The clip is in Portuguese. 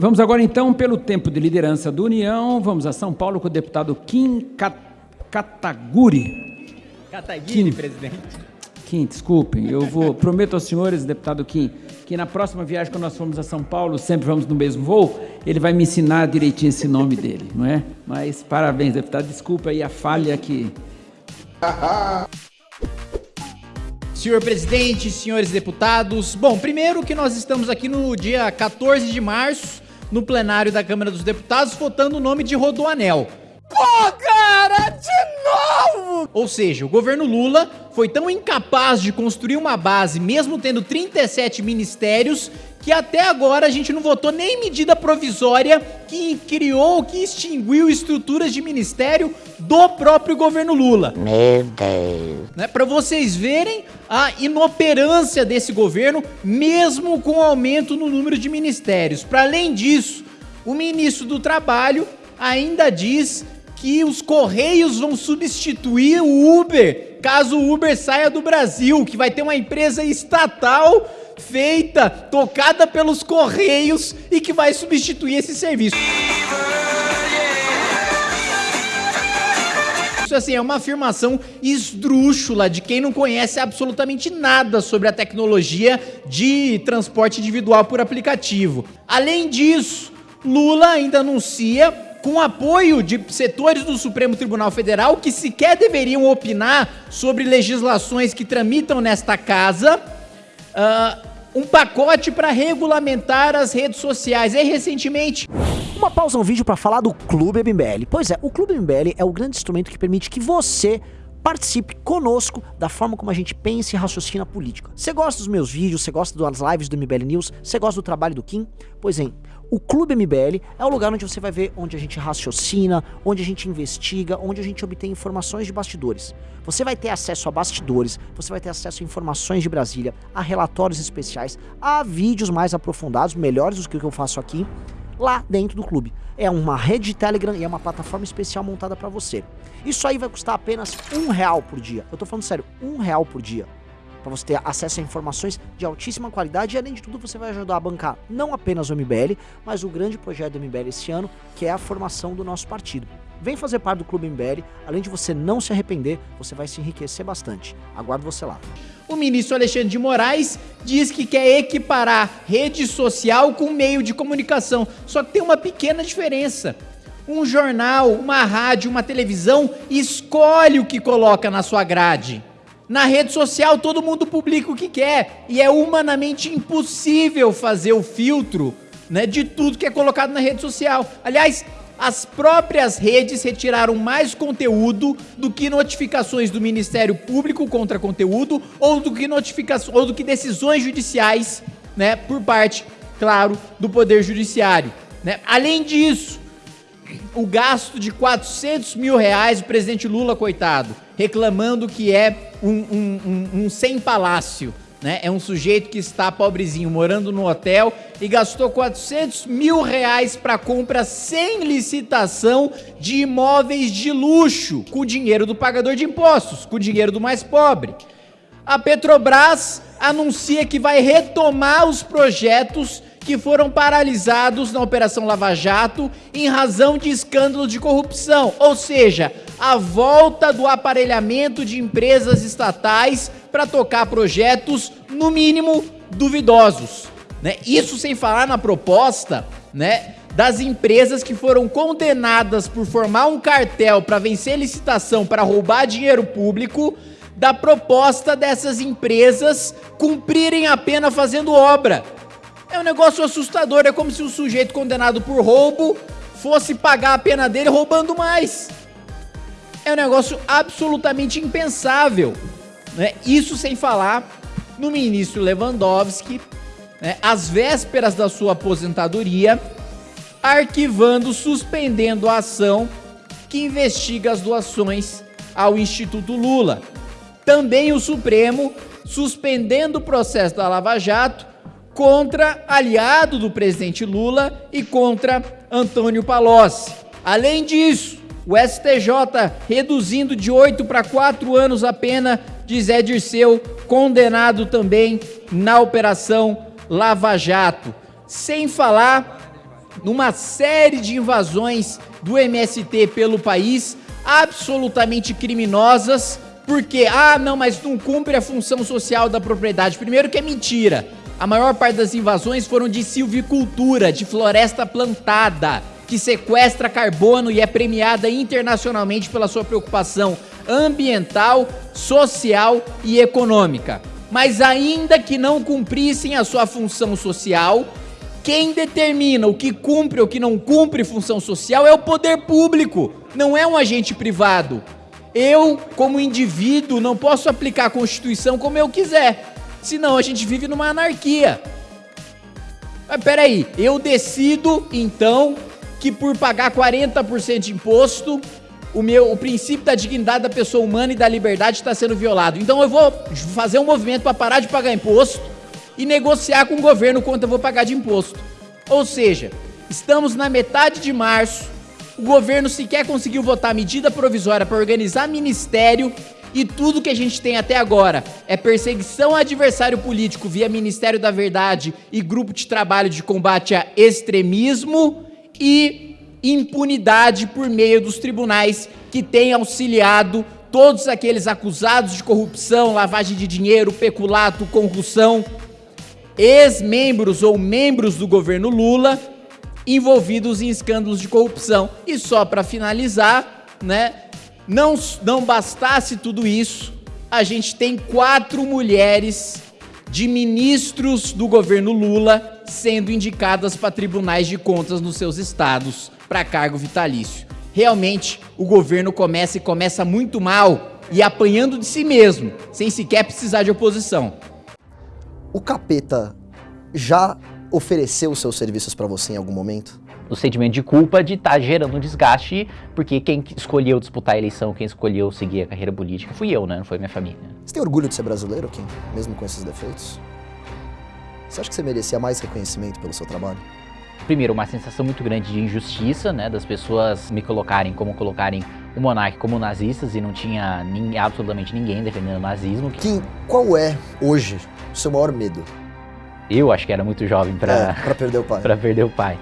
Vamos agora então pelo tempo de liderança do União. Vamos a São Paulo com o deputado Kim Kataguri. Kataguiri, presidente. Kim, desculpem, eu vou prometo aos senhores, deputado Kim, que na próxima viagem quando nós formos a São Paulo, sempre vamos no mesmo voo, ele vai me ensinar direitinho esse nome dele, não é? Mas parabéns, deputado, desculpa aí a falha que Senhor presidente, senhores deputados, bom, primeiro que nós estamos aqui no dia 14 de março, no plenário da Câmara dos Deputados, votando o nome de Rodoanel. Pô, cara, Ou seja, o governo Lula foi tão incapaz de construir uma base, mesmo tendo 37 ministérios, que até agora a gente não votou nem medida provisória que criou, que extinguiu estruturas de ministério do próprio governo Lula. Meu Deus. Né, Para vocês verem a inoperância desse governo, mesmo com o aumento no número de ministérios. Para além disso, o ministro do Trabalho ainda diz que os Correios vão substituir o Uber, caso o Uber saia do Brasil, que vai ter uma empresa estatal feita, tocada pelos Correios e que vai substituir esse serviço. Isso assim é uma afirmação esdrúxula de quem não conhece absolutamente nada sobre a tecnologia de transporte individual por aplicativo. Além disso, Lula ainda anuncia com apoio de setores do Supremo Tribunal Federal que sequer deveriam opinar sobre legislações que tramitam nesta casa, ah, um pacote para regulamentar as redes sociais. E recentemente, Uma pausa no vídeo para falar do Clube MBL. Pois é, o Clube MBL é o grande instrumento que permite que você participe conosco da forma como a gente pensa e raciocina a política. Você gosta dos meus vídeos, você gosta das lives do MBL News, você gosta do trabalho do Kim? Pois é, o Clube MBL é o lugar onde você vai ver onde a gente raciocina, onde a gente investiga, onde a gente obtém informações de bastidores. Você vai ter acesso a bastidores, você vai ter acesso a informações de Brasília, a relatórios especiais, a vídeos mais aprofundados, melhores do que o que eu faço aqui, lá dentro do clube. É uma rede de Telegram e é uma plataforma especial montada para você. Isso aí vai custar apenas um real por dia. Eu tô falando sério, um real por dia. Para você ter acesso a informações de altíssima qualidade e além de tudo você vai ajudar a bancar não apenas o MBL, mas o grande projeto do MBL esse ano, que é a formação do nosso partido. Vem fazer parte do Clube MBL, além de você não se arrepender, você vai se enriquecer bastante. Aguardo você lá. O ministro Alexandre de Moraes diz que quer equiparar rede social com meio de comunicação. Só que tem uma pequena diferença. Um jornal, uma rádio, uma televisão escolhe o que coloca na sua grade. Na rede social todo mundo publica o que quer e é humanamente impossível fazer o filtro, né, de tudo que é colocado na rede social. Aliás, as próprias redes retiraram mais conteúdo do que notificações do Ministério Público contra conteúdo ou do que notificações ou do que decisões judiciais, né, por parte, claro, do Poder Judiciário. Né? Além disso, o gasto de 400 mil reais, o presidente Lula, coitado, reclamando que é um, um, um, um sem palácio. Né? É um sujeito que está pobrezinho, morando no hotel e gastou 400 mil reais para compra sem licitação de imóveis de luxo, com o dinheiro do pagador de impostos, com o dinheiro do mais pobre. A Petrobras anuncia que vai retomar os projetos que foram paralisados na Operação Lava Jato em razão de escândalo de corrupção, ou seja, a volta do aparelhamento de empresas estatais para tocar projetos, no mínimo, duvidosos. Né? Isso sem falar na proposta né, das empresas que foram condenadas por formar um cartel para vencer licitação para roubar dinheiro público, da proposta dessas empresas cumprirem a pena fazendo obra. É um negócio assustador, é como se o sujeito condenado por roubo fosse pagar a pena dele roubando mais. É um negócio absolutamente impensável. Né? Isso sem falar no ministro Lewandowski, né, às vésperas da sua aposentadoria, arquivando, suspendendo a ação que investiga as doações ao Instituto Lula. Também o Supremo suspendendo o processo da Lava Jato contra aliado do presidente Lula e contra Antônio Palocci. Além disso, o STJ reduzindo de 8 para 4 anos a pena de Zé Dirceu, condenado também na Operação Lava Jato. Sem falar numa série de invasões do MST pelo país, absolutamente criminosas, porque, ah, não, mas não cumpre a função social da propriedade. Primeiro que é mentira. A maior parte das invasões foram de silvicultura, de floresta plantada, que sequestra carbono e é premiada internacionalmente pela sua preocupação ambiental, social e econômica. Mas ainda que não cumprissem a sua função social, quem determina o que cumpre ou que não cumpre função social é o poder público, não é um agente privado. Eu, como indivíduo, não posso aplicar a Constituição como eu quiser, senão a gente vive numa anarquia. Mas peraí, eu decido então que por pagar 40% de imposto, o meu o princípio da dignidade da pessoa humana e da liberdade está sendo violado. Então eu vou fazer um movimento para parar de pagar imposto e negociar com o governo quanto eu vou pagar de imposto. Ou seja, estamos na metade de março, o governo sequer conseguiu votar medida provisória para organizar ministério e tudo que a gente tem até agora é perseguição a adversário político via Ministério da Verdade e grupo de trabalho de combate a extremismo e impunidade por meio dos tribunais que têm auxiliado todos aqueles acusados de corrupção, lavagem de dinheiro, peculato, corrupção, ex-membros ou membros do governo Lula envolvidos em escândalos de corrupção. E só para finalizar, né, não, não bastasse tudo isso, a gente tem quatro mulheres de ministros do governo Lula sendo indicadas para tribunais de contas nos seus estados para cargo vitalício. Realmente, o governo começa e começa muito mal e apanhando de si mesmo, sem sequer precisar de oposição. O capeta já ofereceu seus serviços para você em algum momento? O sentimento de culpa de estar tá gerando um desgaste, porque quem escolheu disputar a eleição, quem escolheu seguir a carreira política, fui eu, né? Não foi minha família. Você tem orgulho de ser brasileiro, Kim? Mesmo com esses defeitos? Você acha que você merecia mais reconhecimento pelo seu trabalho? Primeiro, uma sensação muito grande de injustiça, né? Das pessoas me colocarem como colocarem o monarca como nazistas e não tinha absolutamente ninguém defendendo o nazismo. Kim, qual é, hoje, o seu maior medo? Eu acho que era muito jovem para é, perder o pai. para perder o pai.